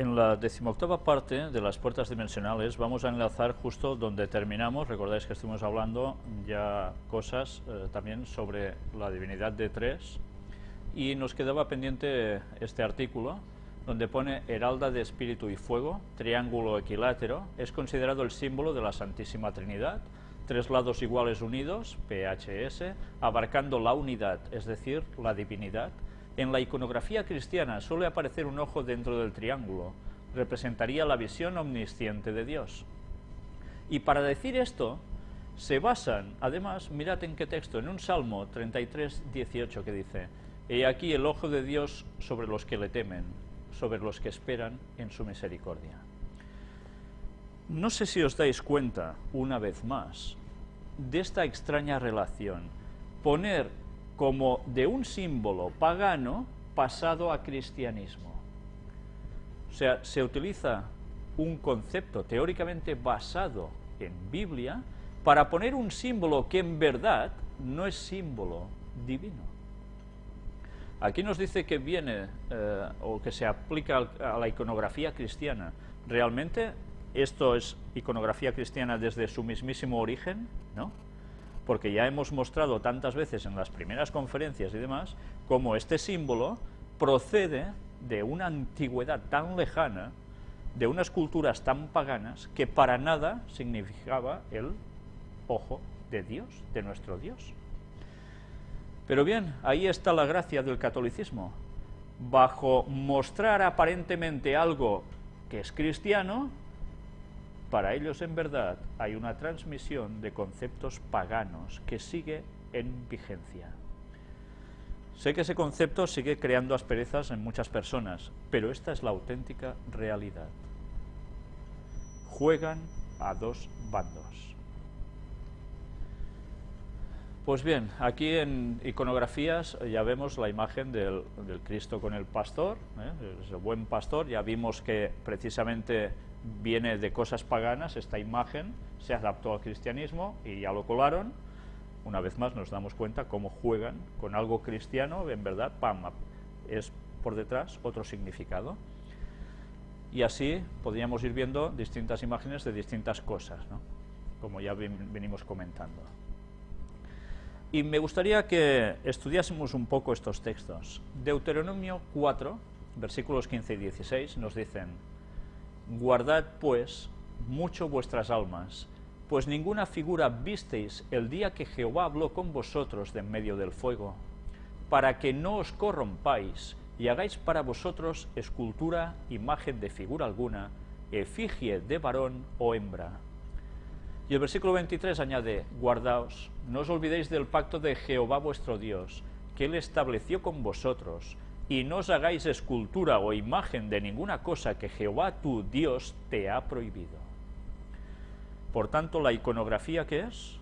En la decimoctava parte de las puertas dimensionales vamos a enlazar justo donde terminamos. Recordáis que estuvimos hablando ya cosas eh, también sobre la divinidad de tres y nos quedaba pendiente este artículo donde pone heralda de espíritu y fuego, triángulo equilátero, es considerado el símbolo de la Santísima Trinidad, tres lados iguales unidos, PHS, abarcando la unidad, es decir, la divinidad, en la iconografía cristiana suele aparecer un ojo dentro del triángulo, representaría la visión omnisciente de Dios. Y para decir esto, se basan, además, mirad en qué texto, en un Salmo 33, 18 que dice, He aquí el ojo de Dios sobre los que le temen, sobre los que esperan en su misericordia. No sé si os dais cuenta, una vez más, de esta extraña relación, poner como de un símbolo pagano pasado a cristianismo. O sea, se utiliza un concepto teóricamente basado en Biblia para poner un símbolo que en verdad no es símbolo divino. Aquí nos dice que viene eh, o que se aplica a la iconografía cristiana. ¿Realmente esto es iconografía cristiana desde su mismísimo origen? ¿No? Porque ya hemos mostrado tantas veces en las primeras conferencias y demás, cómo este símbolo procede de una antigüedad tan lejana, de unas culturas tan paganas, que para nada significaba el ojo de Dios, de nuestro Dios. Pero bien, ahí está la gracia del catolicismo. Bajo mostrar aparentemente algo que es cristiano, para ellos, en verdad, hay una transmisión de conceptos paganos que sigue en vigencia. Sé que ese concepto sigue creando asperezas en muchas personas, pero esta es la auténtica realidad. Juegan a dos bandos. Pues bien, aquí en iconografías ya vemos la imagen del, Cristo con el pastor, ¿eh? el buen pastor, ya vimos que precisamente viene de cosas paganas, esta imagen se adaptó al cristianismo y ya lo colaron. Una vez más nos damos cuenta cómo juegan con algo cristiano, en verdad, pam, es por detrás otro significado. Y así podríamos ir viendo distintas imágenes de distintas cosas, como ya venimos comentando. Y me gustaría que estudiásemos un poco estos textos. Deuteronomio 4, versículos 15 y 16, nos dicen Guardad, pues, mucho vuestras almas, pues ninguna figura visteis el día que Jehová habló con vosotros de en medio del fuego, para que no os corrompáis y hagáis para vosotros escultura, imagen de figura alguna, efigie de varón o hembra. Y el versículo 23 añade, Guardaos, no os olvidéis del pacto de Jehová vuestro Dios, que él estableció con vosotros, y no os hagáis escultura o imagen de ninguna cosa que Jehová tu Dios te ha prohibido. Por tanto, la iconografía, ¿qué es?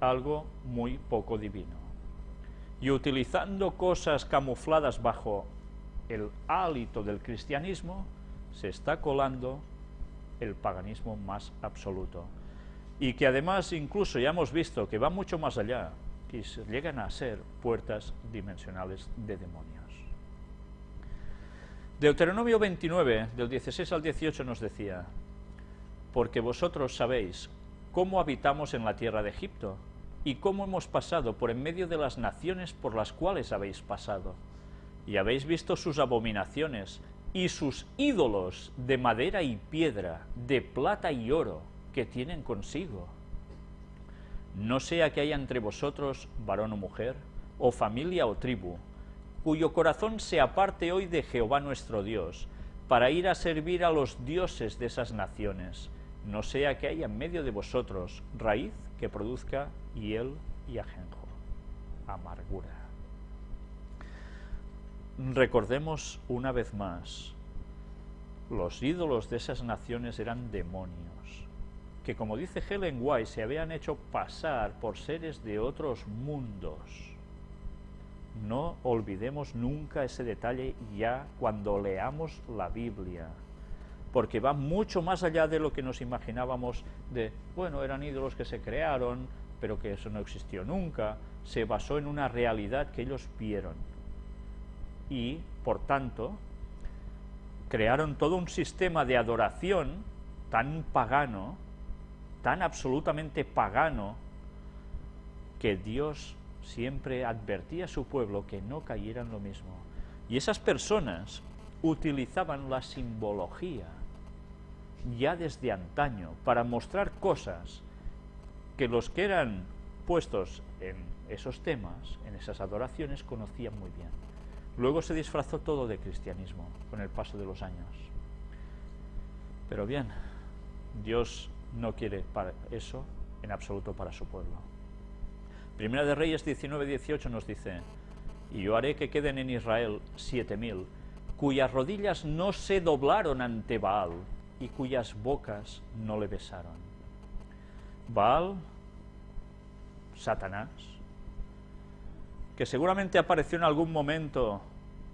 Algo muy poco divino. Y utilizando cosas camufladas bajo el hálito del cristianismo, se está colando el paganismo más absoluto. Y que además incluso ya hemos visto que va mucho más allá, y llegan a ser puertas dimensionales de demonios. Deuteronomio 29, del 16 al 18 nos decía, porque vosotros sabéis cómo habitamos en la tierra de Egipto, y cómo hemos pasado por en medio de las naciones por las cuales habéis pasado, y habéis visto sus abominaciones, y sus ídolos de madera y piedra, de plata y oro, que tienen consigo. No sea que haya entre vosotros varón o mujer, o familia o tribu, cuyo corazón se aparte hoy de Jehová nuestro Dios, para ir a servir a los dioses de esas naciones, no sea que haya en medio de vosotros raíz que produzca hiel y ajenjo, amargura. Recordemos una vez más, los ídolos de esas naciones eran demonios, que como dice Helen White, se habían hecho pasar por seres de otros mundos, no olvidemos nunca ese detalle ya cuando leamos la Biblia, porque va mucho más allá de lo que nos imaginábamos de, bueno, eran ídolos que se crearon, pero que eso no existió nunca, se basó en una realidad que ellos vieron. Y, por tanto, crearon todo un sistema de adoración tan pagano, tan absolutamente pagano, que Dios siempre advertía a su pueblo que no cayera en lo mismo. Y esas personas utilizaban la simbología ya desde antaño para mostrar cosas que los que eran puestos en esos temas, en esas adoraciones, conocían muy bien. Luego se disfrazó todo de cristianismo con el paso de los años. Pero bien, Dios no quiere para eso en absoluto para su pueblo. Primera de Reyes 19-18 nos dice, y yo haré que queden en Israel siete mil, cuyas rodillas no se doblaron ante Baal y cuyas bocas no le besaron. Baal, Satanás, que seguramente apareció en algún momento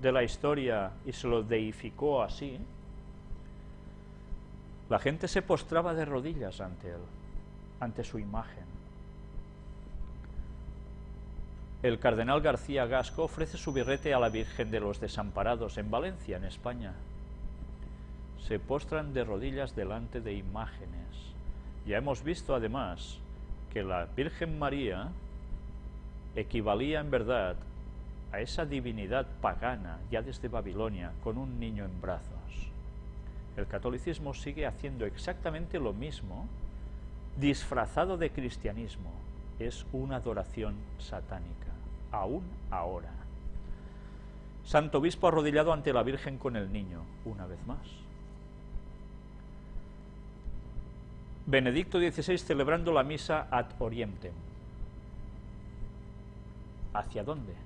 de la historia y se lo deificó así, la gente se postraba de rodillas ante él, ante su imagen. El cardenal García Gasco ofrece su birrete a la Virgen de los Desamparados en Valencia, en España. Se postran de rodillas delante de imágenes. Ya hemos visto además que la Virgen María equivalía en verdad a esa divinidad pagana ya desde Babilonia con un niño en brazos. El catolicismo sigue haciendo exactamente lo mismo disfrazado de cristianismo. Es una adoración satánica aún ahora. Santo Obispo arrodillado ante la Virgen con el niño, una vez más. Benedicto XVI celebrando la misa ad orientem. ¿Hacia dónde? ¿Eh?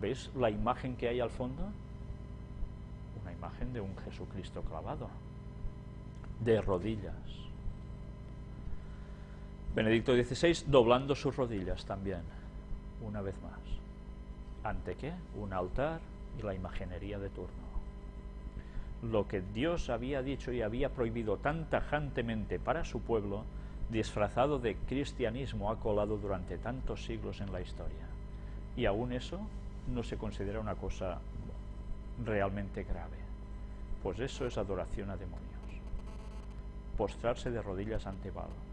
¿Veis la imagen que hay al fondo? Una imagen de un Jesucristo clavado, de rodillas. Benedicto XVI doblando sus rodillas también, una vez más. ¿Ante qué? Un altar y la imaginería de turno. Lo que Dios había dicho y había prohibido tan tajantemente para su pueblo, disfrazado de cristianismo, ha colado durante tantos siglos en la historia. Y aún eso no se considera una cosa realmente grave. Pues eso es adoración a demonios. Postrarse de rodillas ante Baal.